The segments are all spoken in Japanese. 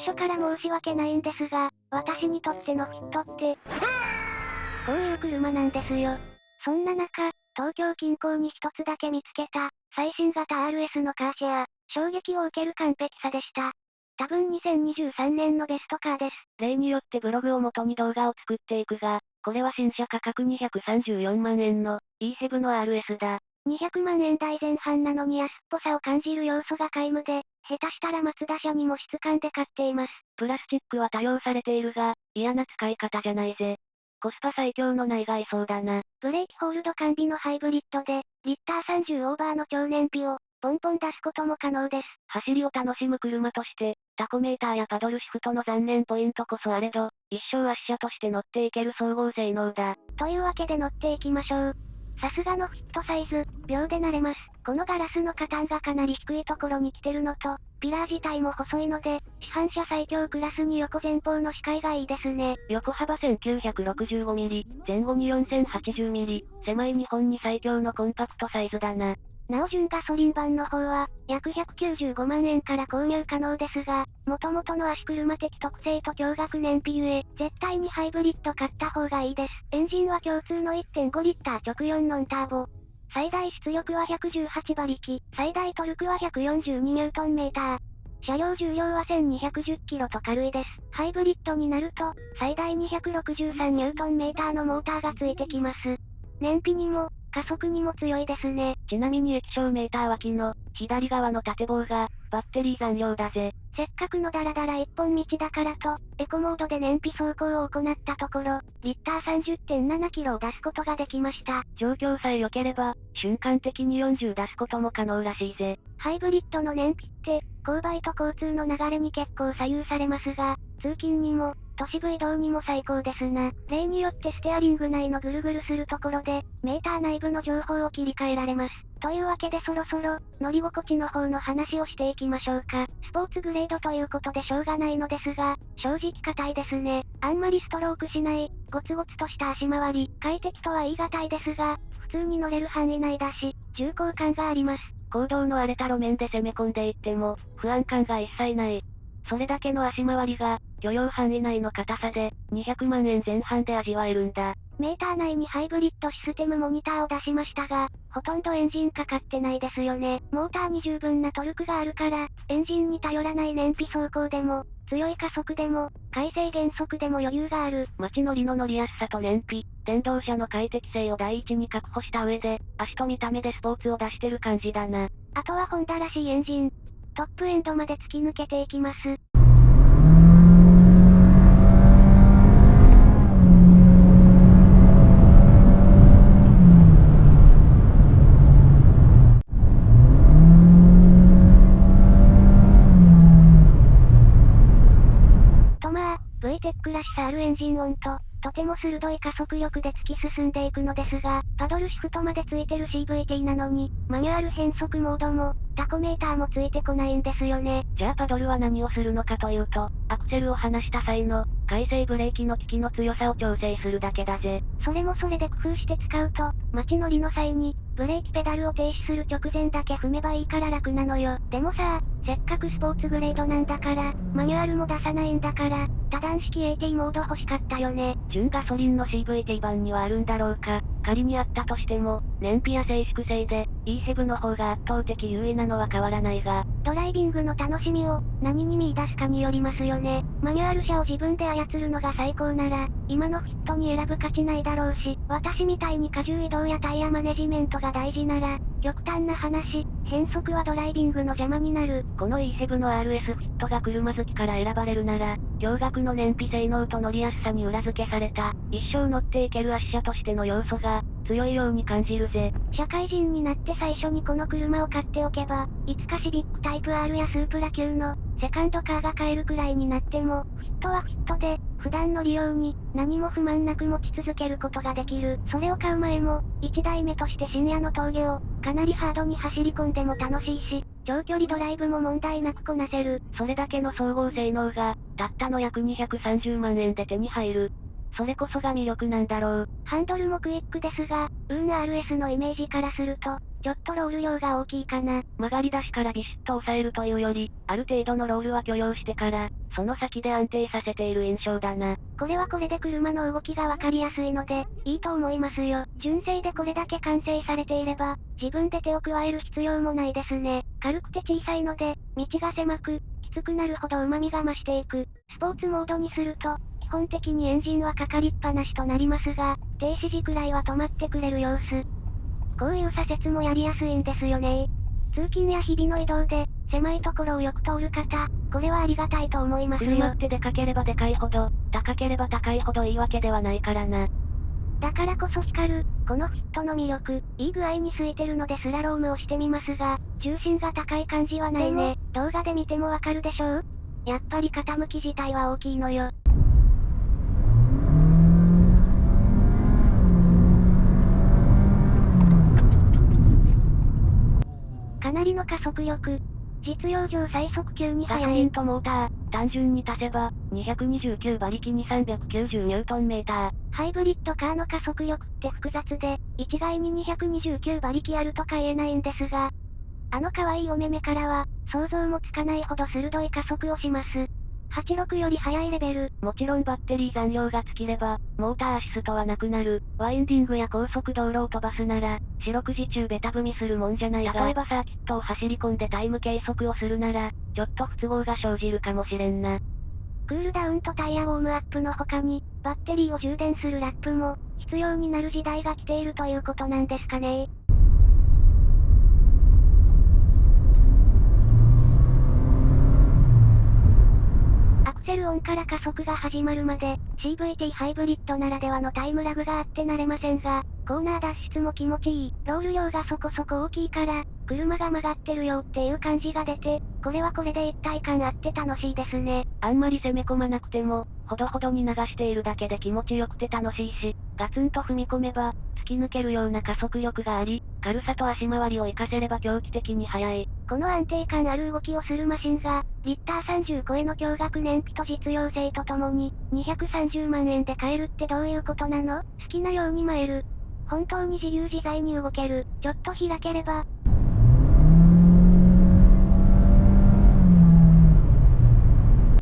初から申し訳ないんですが、私にとってのフィットって、こういう車なんですよ。そんな中、東京近郊に一つだけ見つけた、最新型 RS のカーシェア、衝撃を受ける完璧さでした。多分2023年のベストカーです。例によってブログを元に動画を作っていくが、これは新車価格234万円の E-HEV の RS だ。200万円台前半なのに安っぽさを感じる要素が皆無で、下手したら松田車にも質感で買っています。プラスチックは多用されているが、嫌な使い方じゃないぜ。コスパ最強の内外装だな。ブレーキホールド完備のハイブリッドで、リッター30オーバーの超燃費を、ポンポン出すことも可能です。走りを楽しむ車として、タコメーターやパドルシフトの残念ポイントこそあれど、一生足車として乗っていける総合性能だ。というわけで乗っていきましょう。さすがのフィットサイズ、秒で慣れます。このガラスの加担がかなり低いところに来てるのと、ピラー自体も細いので、市販車最強クラスに横前方の視界がいいですね。横幅 1965mm、前後に 4080mm、狭い日本に最強のコンパクトサイズだな。なお純ガソリン版の方は、約195万円から購入可能ですが、元々の足車的特性と驚愕燃費ゆえ、絶対にハイブリッド買った方がいいです。エンジンは共通の1.5リッター直4ノンターボ。最大出力は118馬力、最大トルクは142ニュートンメーター。車両重量は1210キロと軽いです。ハイブリッドになると、最大263ニュートンメーターのモーターがついてきます。燃費にも、加速にも強いですね。ちなみに液晶メーター脇の、左側の縦棒が、バッテリー残量だぜ。せっかくのダラダラ一本道だからと、エコモードで燃費走行を行ったところ、リッター30.7キロを出すことができました。状況さえ良ければ、瞬間的に40出すことも可能らしいぜ。ハイブリッドの燃費って、勾配と交通の流れに結構左右されますが、通勤にも、都市部移動にも最高ですな。例によってステアリング内のぐるぐるするところで、メーター内部の情報を切り替えられます。というわけでそろそろ、乗り心地の方の話をしていきましょうか。スポーツグレードということでしょうがないのですが、正直硬いですね。あんまりストロークしない、ゴツゴツとした足回り、快適とは言い難いですが、普通に乗れる範囲内だし、重厚感があります。行動の荒れた路面で攻め込んでいっても、不安感が一切ない。それだけの足回りが、許容範囲内の硬さで、200万円前半で味わえるんだ。メーター内にハイブリッドシステムモニターを出しましたが、ほとんどエンジンかかってないですよね。モーターに十分なトルクがあるから、エンジンに頼らない燃費走行でも、強い加速でも、回生減速でも余裕がある。街乗りの乗りやすさと燃費、電動車の快適性を第一に確保した上で、足と見た目でスポーツを出してる感じだな。あとはホンダらしいエンジン。トップエンドまで突き抜けていきます。VTEC らしさあるエンジン音と、とても鋭い加速力で突き進んでいくのですが、パドルシフトまでついてる CVT なのに、マニュアル変速モードも、タコメーターもついてこないんですよね。じゃあパドルは何をするのかというと、アクセルを離した際の、回生ブレーキの効きの強さを調整するだけだぜ。それもそれで工夫して使うと、街乗りの際に、ブレーキペダルを停止する直前だけ踏めばいいから楽なのよ。でもさ、せっかくスポーツグレードなんだから、マニュアルも出さないんだから、多段式 AT モード欲しかったよね。純ガソリンの CVT 版にはあるんだろうか。仮にあったとしても、燃費や静粛性で、イーヘブの方が圧倒的優位なのは変わらないが、ドライビングの楽しみを、何に見出すかによりますよね。マニュアル車を自分で操るのが最高なら、今のフィットに選ぶ価値ないだろうし、私みたいに荷重移動やタイヤマネジメントが大事なら、極端な話、変速はドライビングの邪魔になる。この E-HEV の RS フィットが車好きから選ばれるなら、驚愕の燃費性能と乗りやすさに裏付けされた、一生乗っていける足車としての要素が、強いように感じるぜ。社会人になって最初にこの車を買っておけば、いつかシビックタイプ R やスープラ級の、セカンドカーが買えるくらいになっても、フィットはフィットで、普段の利用に、何も不満なく持ち続けることができる。それを買う前も、1台目として深夜の峠を、かなりハードに走り込んでも楽しいし、長距離ドライブも問題なくこなせる。それだけの総合性能が、たったの約230万円で手に入る。それこそが魅力なんだろう。ハンドルもクイックですが、ウーン RS のイメージからすると、ちょっとロール量が大きいかな。曲がり出しからビシッと抑えるというより、ある程度のロールは許容してから、その先で安定させている印象だな。これはこれで車の動きがわかりやすいので、いいと思いますよ。純正でこれだけ完成されていれば、自分で手を加える必要もないですね。軽くて小さいので、道が狭く、きつくなるほど旨味が増していく。スポーツモードにすると、基本的にエンジンはかかりっぱなしとなりますが、停止時くらいは止まってくれる様子。こういう左折もやりやすいんですよね通勤や日々の移動で、狭いところをよく通る方、これはありがたいと思いますよ。車ってでかければでかいほど、高ければ高いほどいいわけではないからな。だからこそ光る、このフィットの魅力、いい具合に空いてるのでスラロームをしてみますが、重心が高い感じはないね。動画で見てもわかるでしょう？やっぱり傾き自体は大きいのよ。なりの加速力。実用上最速級に速い。ガソリンとモーター、単純に足せば、229馬力に390ニュートンメーター。ハイブリッドカーの加速力って複雑で、一概に229馬力あるとか言えないんですが、あの可愛いお目目からは、想像もつかないほど鋭い加速をします。86より速いレベル。もちろんバッテリー残量が尽きれば、モーターアシストはなくなる。ワインディングや高速道路を飛ばすなら、四六時中ベタ踏みするもんじゃない例えばサーキットを走り込んでタイム計測をするなら、ちょっと不都合が生じるかもしれんな。クールダウンとタイヤウォームアップの他に、バッテリーを充電するラップも、必要になる時代が来ているということなんですかねセルオンから加速が始まるまで、CVT ハイブリッドならではのタイムラグがあって慣れませんが、コーナー脱出も気持ちいい。ロール量がそこそこ大きいから、車が曲がってるよっていう感じが出て、これはこれで一体感あって楽しいですね。あんまり攻め込まなくても、ほどほどに流しているだけで気持ちよくて楽しいし、ガツンと踏み込めば、突き抜けるような加速力があり、軽さと足回りを活かせれば狂気的に速い。この安定感ある動きをするマシンが、リッター30超えの驚愕燃費と実用性とともに、230万円で買えるってどういうことなの？好きなように舞える。本当に自由自在に動ける。ちょっと開ければ。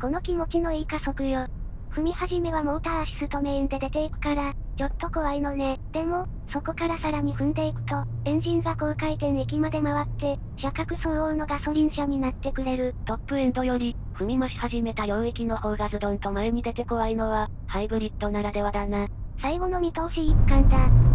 この気持ちのいい加速よ。踏み始めはモーターアシストメインで出ていくから、ちょっと怖いのね。でも、そこからさらに踏んでいくと、エンジンが高回転域まで回って、車格相応のガソリン車になってくれる。トップエンドより、踏み増し始めた領域の方がズドンと前に出て怖いのは、ハイブリッドならではだな。最後の見通し一貫だ。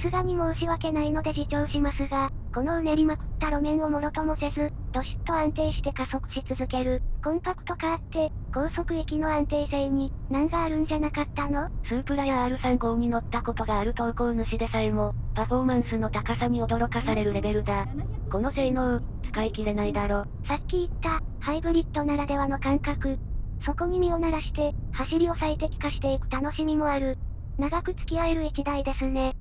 すがに申し訳ないので自重しますが、このうねりまくった路面をもろともせず、どしっと安定して加速し続ける。コンパクトカーって、高速域の安定性に、難があるんじゃなかったの？スープラや R35 に乗ったことがある投稿主でさえも、パフォーマンスの高さに驚かされるレベルだ。この性能、使い切れないだろ。さっき言った、ハイブリッドならではの感覚。そこに身を鳴らして、走りを最適化していく楽しみもある。長く付き合える一台ですね。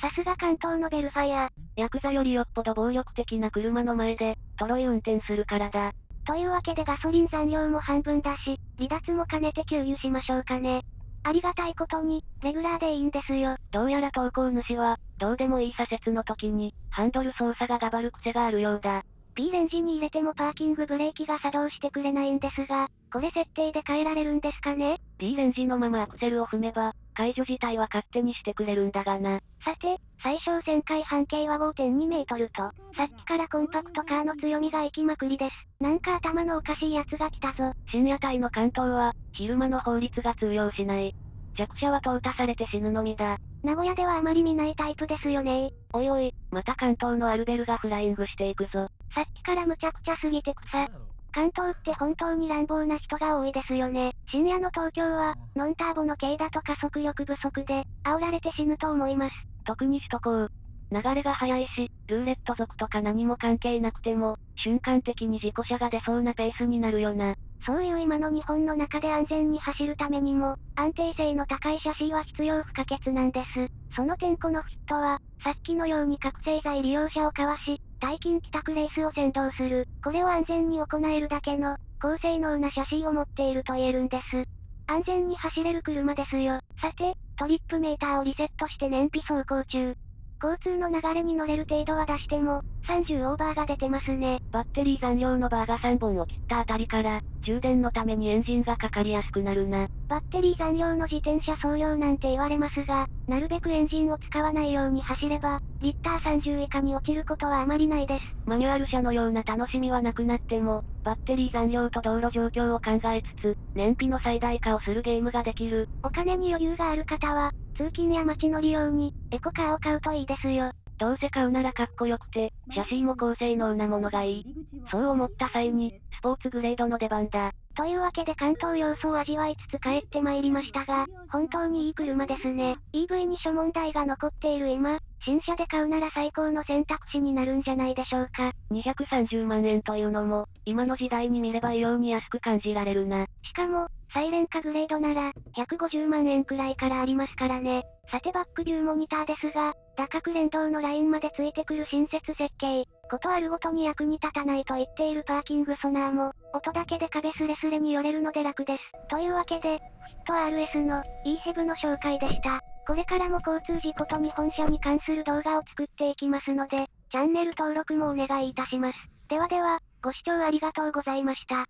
さすが関東のベルファイア。ヤクザよりよっぽど暴力的な車の前で、トロイ運転するからだ。というわけでガソリン残量も半分だし、離脱も兼ねて給油しましょうかね。ありがたいことに、レギュラーでいいんですよ。どうやら投稿主は、どうでもいい左折の時に、ハンドル操作ががばる癖があるようだ。P レンジに入れてもパーキングブレーキが作動してくれないんですが、これ設定で変えられるんですかね ?P レンジのままアクセルを踏めば、解除自体は勝手にしてくれるんだがな。さて、最小旋回半径は5.2メートルと、さっきからコンパクトカーの強みが行きまくりです。なんか頭のおかしいやつが来たぞ。深夜帯の関東は、昼間の法律が通用しない。弱者は淘汰されて死ぬのみだ。名古屋ではあまり見ないタイプですよねおいおい、また関東のアルベルがフライングしていくぞ。さっきからむちゃくちゃすぎて草。関東って本当に乱暴な人が多いですよね。深夜の東京は、ノンターボの軽だと加速力不足で、煽られて死ぬと思います。特に首都高。流れが速いし、ルーレット族とか何も関係なくても、瞬間的に事故車が出そうなペースになるよな。そういう今の日本の中で安全に走るためにも、安定性の高いシャシーは必要不可欠なんです。その点このフィットは、さっきのように覚醒剤利用者をかわし、大金帰宅レースを先導する。これを安全に行えるだけの、高性能な写真を持っていると言えるんです。安全に走れる車ですよ。さて、トリップメーターをリセットして燃費走行中。交通の流れに乗れる程度は出しても、30オーバーが出てますね。バッテリー残量のバーが3本を切ったあたりから、充電のためにエンジンがかかりやすくなるな。バッテリー残量の自転車総量なんて言われますが、なるべくエンジンを使わないように走れば、リッター30以下に落ちることはあまりないです。マニュアル車のような楽しみはなくなっても、バッテリー残量と道路状況を考えつつ、燃費の最大化をするゲームができる。お金に余裕がある方は、通勤や街乗り用に、エコカーを買うといいですよ。どうせ買うならかっこよくて、写真も高性能なものがいい。そう思った際に、スポーツグレードの出番だ。というわけで関東要素を味わいつつ帰ってまいりましたが、本当にいい車ですね。EV に諸問題が残っている今、新車で買うなら最高の選択肢になるんじゃないでしょうか。230万円というのも、今の時代に見れば異様に安く感じられるな。しかも、サイレンカグレードなら、150万円くらいからありますからね。さてバックビューモニターですが、打角連動のラインまでついてくる新設設計。ことあるごとに役に立たないと言っているパーキングソナーも、音だけで壁スレスレに寄れるので楽です。というわけで、フィット RS の EHEV の紹介でした。これからも交通事故と日本車に関する動画を作っていきますので、チャンネル登録もお願いいたします。ではでは、ご視聴ありがとうございました。